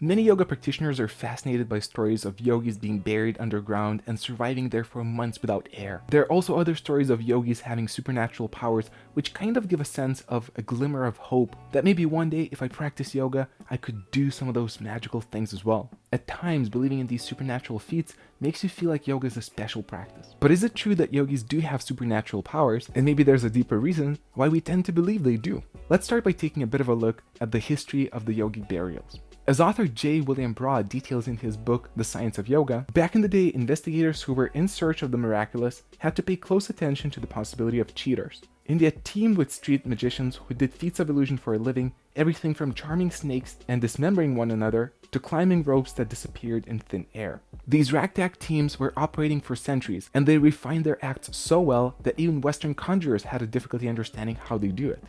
Many yoga practitioners are fascinated by stories of yogis being buried underground and surviving there for months without air. There are also other stories of yogis having supernatural powers which kind of give a sense of a glimmer of hope that maybe one day if I practice yoga, I could do some of those magical things as well. At times, believing in these supernatural feats makes you feel like yoga is a special practice. But is it true that yogis do have supernatural powers, and maybe there's a deeper reason why we tend to believe they do? Let's start by taking a bit of a look at the history of the yogi burials. As author J. William Broad details in his book The Science of Yoga, back in the day, investigators who were in search of the miraculous had to pay close attention to the possibility of cheaters. India teemed with street magicians who did feats of illusion for a living, everything from charming snakes and dismembering one another to climbing ropes that disappeared in thin air. These ragtag teams were operating for centuries, and they refined their acts so well that even Western conjurers had a difficulty understanding how they do it.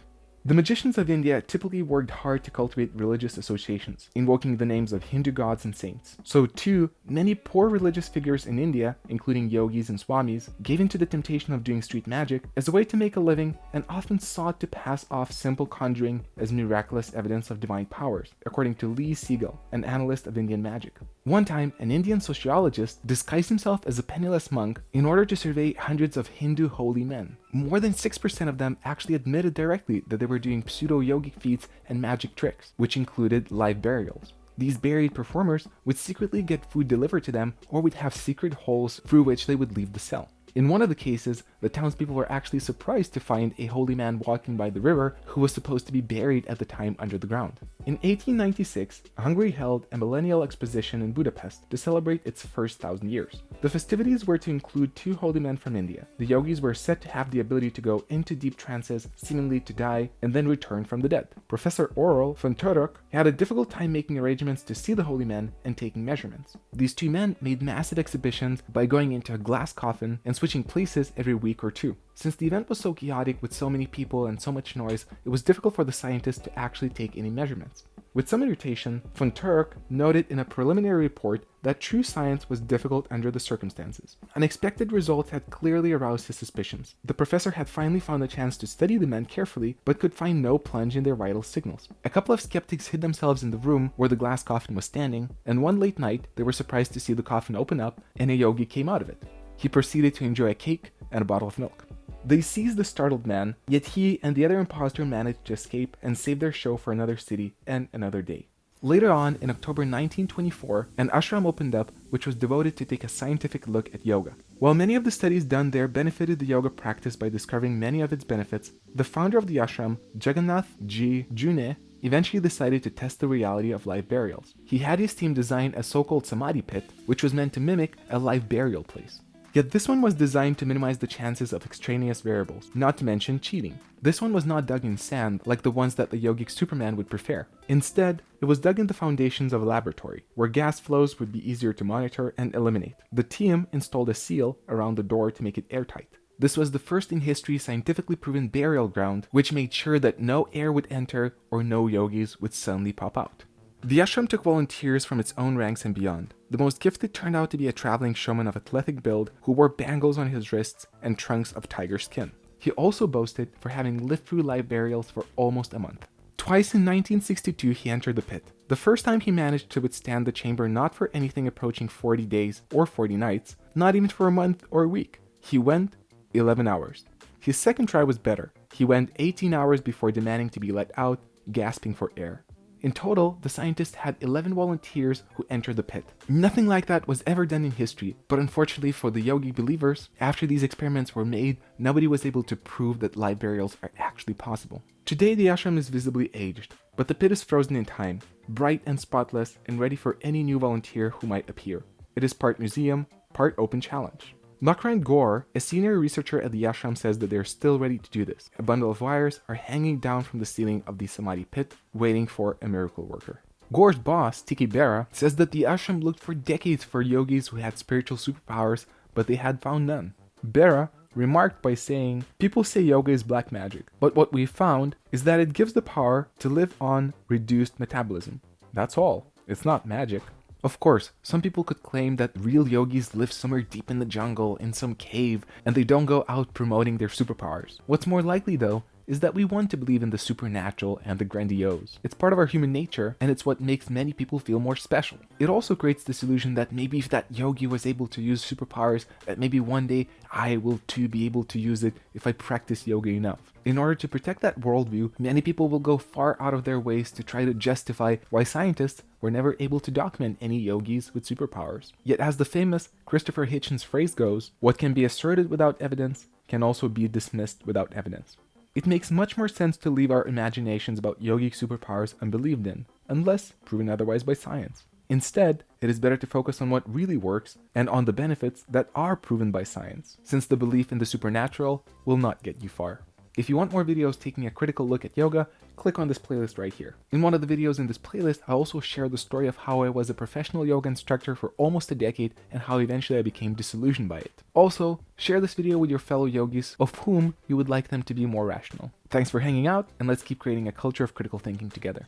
The magicians of India typically worked hard to cultivate religious associations, invoking the names of Hindu gods and saints. So too, many poor religious figures in India, including yogis and swamis, gave into the temptation of doing street magic as a way to make a living and often sought to pass off simple conjuring as miraculous evidence of divine powers, according to Lee Siegel, an analyst of Indian magic. One time, an Indian sociologist disguised himself as a penniless monk in order to survey hundreds of Hindu holy men. More than 6% of them actually admitted directly that they were doing pseudo-yogic feats and magic tricks, which included live burials. These buried performers would secretly get food delivered to them or would have secret holes through which they would leave the cell. In one of the cases, the townspeople were actually surprised to find a holy man walking by the river who was supposed to be buried at the time under the ground. In 1896, Hungary held a millennial exposition in Budapest to celebrate its first thousand years. The festivities were to include two holy men from India. The yogis were said to have the ability to go into deep trances, seemingly to die, and then return from the dead. Professor Aurel von Turok had a difficult time making arrangements to see the holy men and taking measurements. These two men made massive exhibitions by going into a glass coffin and switching places every week or two. Since the event was so chaotic with so many people and so much noise, it was difficult for the scientists to actually take any measurements. With some irritation, von Turok noted in a preliminary report that true science was difficult under the circumstances. Unexpected results had clearly aroused his suspicions. The professor had finally found a chance to study the men carefully, but could find no plunge in their vital signals. A couple of skeptics hid themselves in the room where the glass coffin was standing, and one late night, they were surprised to see the coffin open up and a yogi came out of it. He proceeded to enjoy a cake and a bottle of milk. They seized the startled man, yet he and the other impostor managed to escape and save their show for another city and another day. Later on, in October 1924, an ashram opened up which was devoted to take a scientific look at yoga. While many of the studies done there benefited the yoga practice by discovering many of its benefits, the founder of the ashram, Jagannath G. Gune, eventually decided to test the reality of live burials. He had his team design a so-called samadhi pit, which was meant to mimic a live burial place. Yet this one was designed to minimize the chances of extraneous variables, not to mention cheating. This one was not dug in sand like the ones that the yogic Superman would prefer. Instead, it was dug in the foundations of a laboratory, where gas flows would be easier to monitor and eliminate. The team installed a seal around the door to make it airtight. This was the first in history scientifically proven burial ground, which made sure that no air would enter or no yogis would suddenly pop out. The ashram took volunteers from its own ranks and beyond. The most gifted turned out to be a traveling showman of athletic build who wore bangles on his wrists and trunks of tiger skin. He also boasted for having lived through live burials for almost a month. Twice in 1962 he entered the pit. The first time he managed to withstand the chamber not for anything approaching 40 days or 40 nights, not even for a month or a week. He went 11 hours. His second try was better. He went 18 hours before demanding to be let out, gasping for air. In total, the scientists had 11 volunteers who entered the pit. Nothing like that was ever done in history, but unfortunately for the yogi believers, after these experiments were made, nobody was able to prove that live burials are actually possible. Today the ashram is visibly aged, but the pit is frozen in time, bright and spotless and ready for any new volunteer who might appear. It is part museum, part open challenge. Makrand Gore, a senior researcher at the ashram says that they're still ready to do this. A bundle of wires are hanging down from the ceiling of the Samadhi pit, waiting for a miracle worker. Gore's boss, T. K. Bera, says that the ashram looked for decades for yogis who had spiritual superpowers, but they had found none. Bera remarked by saying, People say yoga is black magic, but what we found is that it gives the power to live on reduced metabolism. That's all. It's not magic. Of course, some people could claim that real yogis live somewhere deep in the jungle, in some cave, and they don't go out promoting their superpowers. What's more likely though, is that we want to believe in the supernatural and the grandiose. It's part of our human nature, and it's what makes many people feel more special. It also creates this illusion that maybe if that yogi was able to use superpowers, that maybe one day I will too be able to use it if I practice yoga enough. In order to protect that worldview, many people will go far out of their ways to try to justify why scientists were never able to document any yogis with superpowers. Yet as the famous Christopher Hitchens phrase goes, what can be asserted without evidence can also be dismissed without evidence. It makes much more sense to leave our imaginations about yogic superpowers unbelieved in, unless proven otherwise by science. Instead, it is better to focus on what really works and on the benefits that are proven by science, since the belief in the supernatural will not get you far. If you want more videos taking a critical look at yoga, click on this playlist right here. In one of the videos in this playlist, I also share the story of how I was a professional yoga instructor for almost a decade and how eventually I became disillusioned by it. Also, share this video with your fellow yogis of whom you would like them to be more rational. Thanks for hanging out, and let's keep creating a culture of critical thinking together.